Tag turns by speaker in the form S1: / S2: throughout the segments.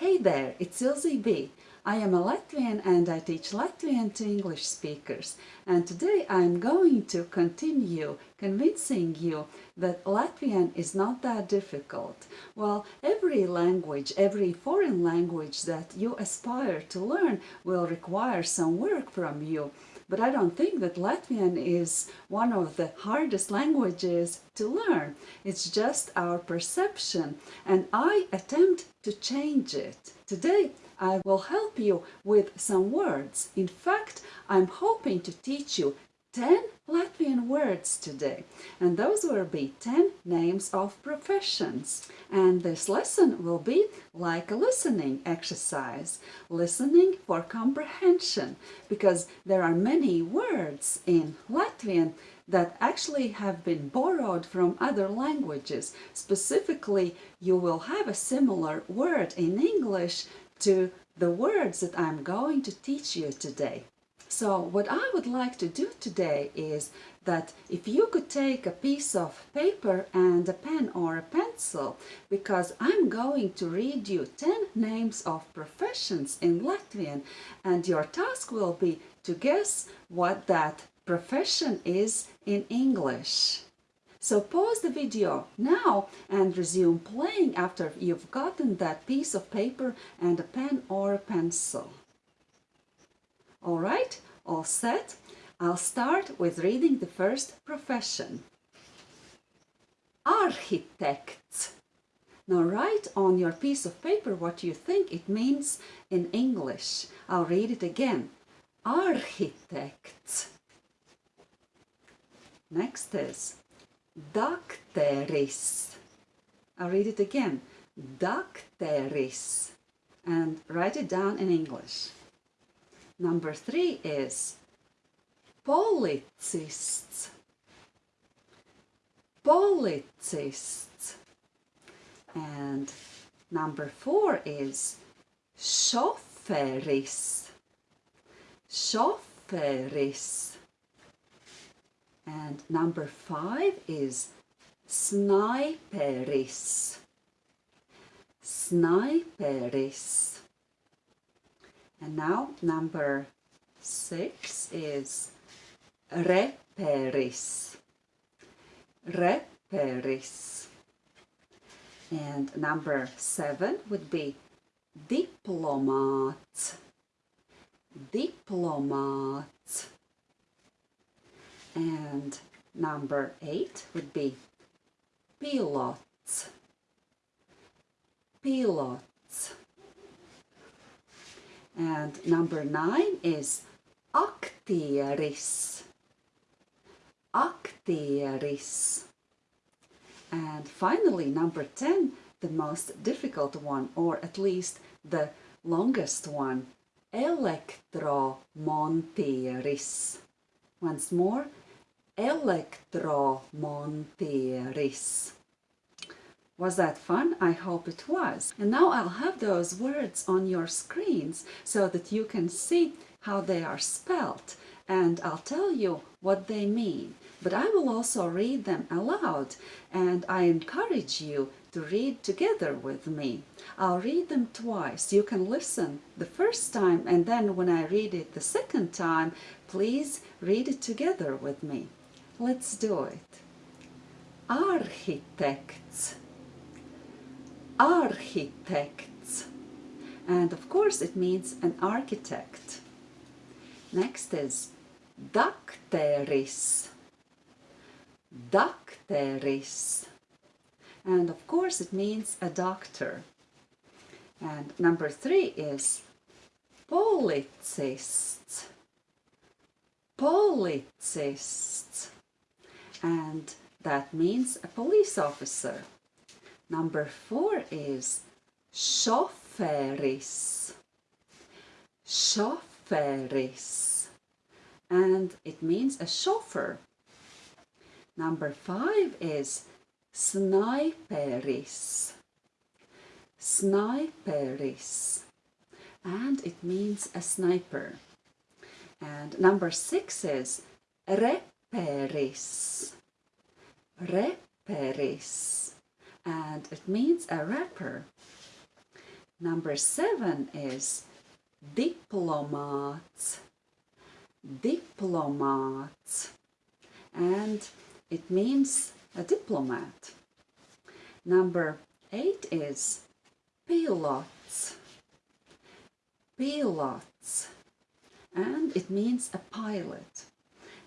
S1: Hey there, it's Ilze B. I am a Latvian and I teach Latvian to English speakers. And today I'm going to continue convincing you that Latvian is not that difficult. Well, every language, every foreign language that you aspire to learn will require some work from you. But I don't think that Latvian is one of the hardest languages to learn. It's just our perception and I attempt to change it. Today I will help you with some words. In fact, I'm hoping to teach you 10 Latvian words today. And those will be 10 names of professions. And this lesson will be like a listening exercise listening for comprehension because there are many words in Latvian that actually have been borrowed from other languages. Specifically you will have a similar word in English to the words that I'm going to teach you today so what I would like to do today is that if you could take a piece of paper and a pen or a pencil because I'm going to read you 10 names of professions in Latvian and your task will be to guess what that profession is in English. So pause the video now and resume playing after you've gotten that piece of paper and a pen or a pencil. Alright, all set? I'll start with reading the first profession. Architect. Now write on your piece of paper what you think it means in English. I'll read it again. Architect. Next is Dakteris. I'll read it again. Dakteris. And write it down in English. Number three is policists. Policists. And number four is šoferis. Šoferis. And number five is snaiperis. Snaiperis. And now number six is reperis. Reperis. And number seven would be diplomat. Diplomat. And number eight would be pilots. Pilots. And number nine is aktieris. Aktieris. And finally, number 10, the most difficult one, or at least the longest one, elektromontieris. Once more, elektromontieris. Was that fun? I hope it was. And now I'll have those words on your screens so that you can see how they are spelt and I'll tell you what they mean. But I will also read them aloud and I encourage you to read together with me. I'll read them twice. You can listen the first time and then when I read it the second time, please read it together with me. Let's do it. Arhitekts arhitekts. And of course it means an architect. Next is dakteris. Dakteris. And of course it means a doctor. And number three is policists. Policists. And that means a police officer. Number four is šoferis. Šoferis. And it means a chauffeur. Number five is snaiperis. Snaiperis. And it means a sniper. And number six is reperis. Reperis and it means a rapper. Number seven is diplomats. Diplomats. And it means a diplomat. Number eight is pilots. Pilots. And it means a pilot.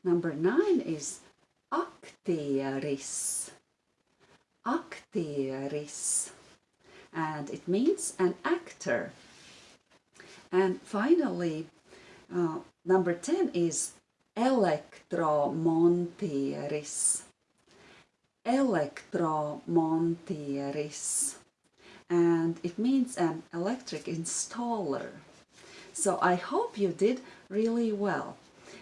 S1: Number nine is aktieris. Aktieris. And it means an actor. And finally, uh, number 10 is elektromontieris. Elektromontieris. And it means an electric installer. So I hope you did really well.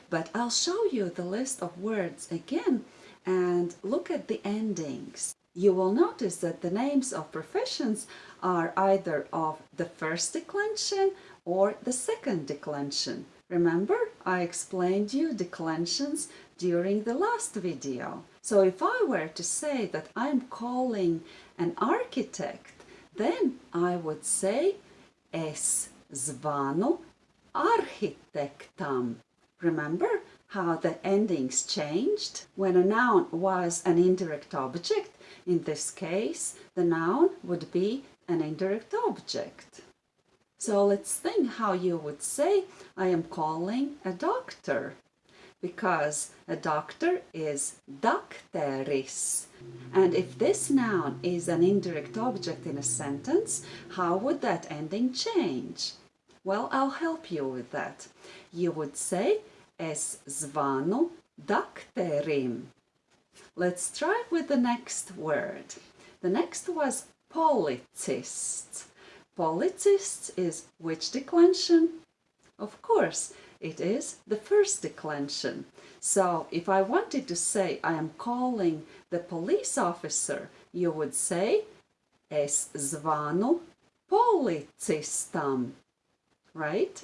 S1: But I'll show you the list of words again and look at the endings. You will notice that the names of professions are either of the first declension or the second declension. Remember, I explained you declensions during the last video. So if I were to say that I'm calling an architect, then I would say es zvanu arhitektam. Remember how the endings changed? When a noun was an indirect object, in this case, the noun would be an indirect object. So let's think how you would say, I am calling a doctor. Because a doctor is dakteris. And if this noun is an indirect object in a sentence, how would that ending change? Well, I'll help you with that. You would say, es zvanu dakterim. Let's try with the next word. The next was policists. Policists is which declension? Of course, it is the first declension. So if I wanted to say I am calling the police officer, you would say es zvanu policistam, right?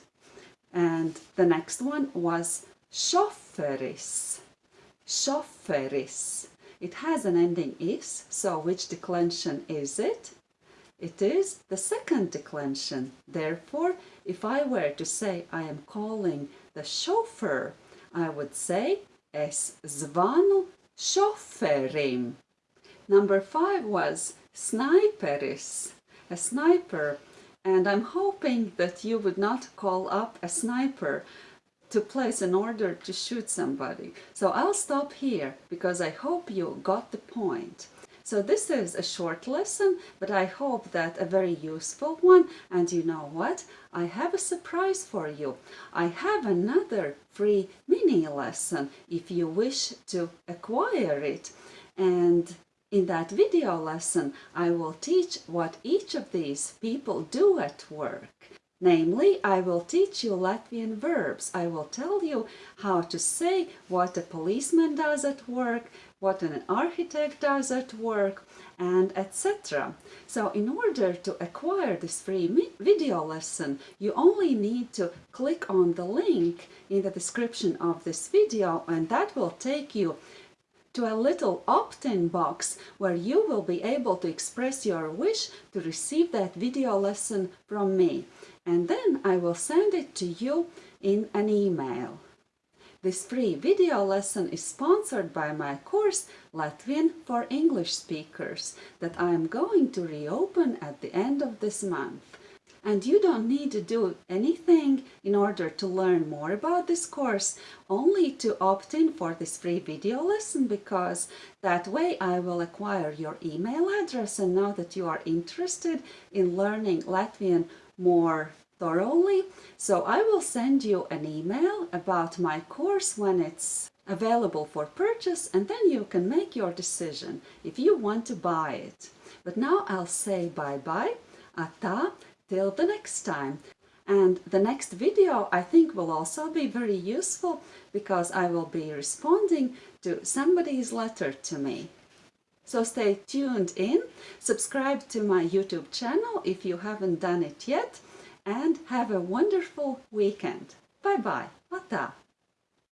S1: And the next one was šoferis. Šoferis. It has an ending is, so which declension is it? It is the second declension. Therefore, if I were to say I am calling the chauffeur, I would say es zvanu šoferim. Number five was snaiperis, a sniper. And I'm hoping that you would not call up a sniper to place an order to shoot somebody. So I'll stop here because I hope you got the point. So this is a short lesson, but I hope that a very useful one. And you know what? I have a surprise for you. I have another free mini lesson if you wish to acquire it. And in that video lesson, I will teach what each of these people do at work. Namely, I will teach you Latvian verbs. I will tell you how to say what a policeman does at work, what an architect does at work, and etc. So in order to acquire this free video lesson, you only need to click on the link in the description of this video and that will take you to a little opt-in box where you will be able to express your wish to receive that video lesson from me and then I will send it to you in an email. This free video lesson is sponsored by my course Latvian for English speakers that I am going to reopen at the end of this month. And you don't need to do anything in order to learn more about this course, only to opt in for this free video lesson because that way I will acquire your email address and know that you are interested in learning Latvian more thoroughly. So I will send you an email about my course when it's available for purchase and then you can make your decision if you want to buy it. But now I'll say bye-bye, ata, till the next time. And the next video I think will also be very useful because I will be responding to somebody's letter to me. So stay tuned in, subscribe to my YouTube channel if you haven't done it yet, and have a wonderful weekend. Bye bye. Ata.